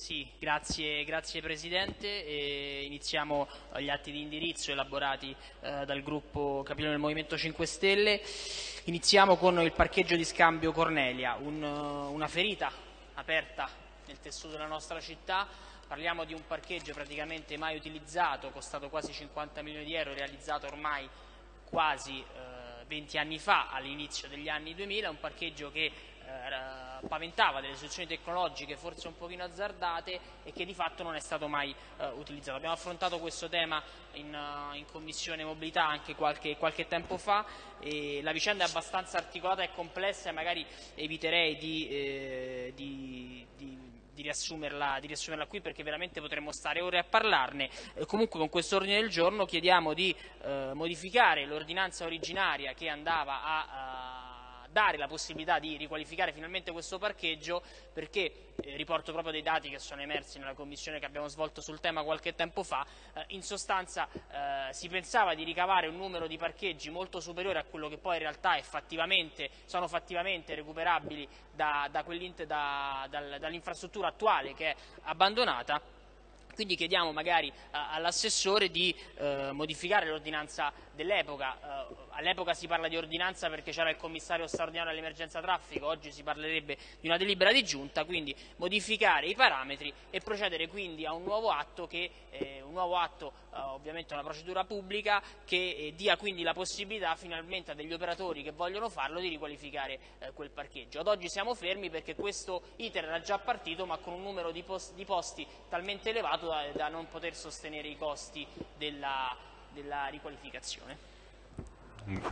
Sì, grazie, grazie Presidente. E iniziamo gli atti di indirizzo elaborati eh, dal gruppo Capitolo del Movimento 5 Stelle. Iniziamo con il parcheggio di scambio Cornelia, un, una ferita aperta nel tessuto della nostra città. Parliamo di un parcheggio praticamente mai utilizzato, costato quasi 50 milioni di euro, realizzato ormai quasi eh, 20 anni fa, all'inizio degli anni 2000, un parcheggio che eh, paventava delle soluzioni tecnologiche forse un pochino azzardate e che di fatto non è stato mai eh, utilizzato. Abbiamo affrontato questo tema in, uh, in Commissione Mobilità anche qualche, qualche, tempo fa la vicenda è abbastanza articolata e complessa e magari eviterei di, eh, di, di di riassumerla, di riassumerla, qui perché veramente potremmo stare ore a parlarne. Eh, comunque con questo ordine del giorno chiediamo di eh, modificare l'ordinanza originaria che andava a, a dare la possibilità di riqualificare finalmente questo parcheggio perché, eh, riporto proprio dei dati che sono emersi nella commissione che abbiamo svolto sul tema qualche tempo fa, eh, in sostanza eh, si pensava di ricavare un numero di parcheggi molto superiore a quello che poi in realtà fattivamente, sono fattivamente recuperabili da, da da, dall'infrastruttura attuale che è abbandonata quindi chiediamo magari uh, all'assessore di uh, modificare l'ordinanza dell'epoca. Uh, all'epoca si parla di ordinanza perché c'era il commissario straordinario all'emergenza traffico, oggi si parlerebbe di una delibera di giunta, quindi modificare i parametri e procedere quindi a un nuovo atto, che, eh, un nuovo atto ovviamente una procedura pubblica, che eh, dia quindi la possibilità finalmente a degli operatori che vogliono farlo di riqualificare eh, quel parcheggio. Ad oggi siamo fermi perché questo iter era già partito ma con un numero di, post di posti talmente elevato da, da, non poter sostenere i costi della, della riqualificazione. Mm.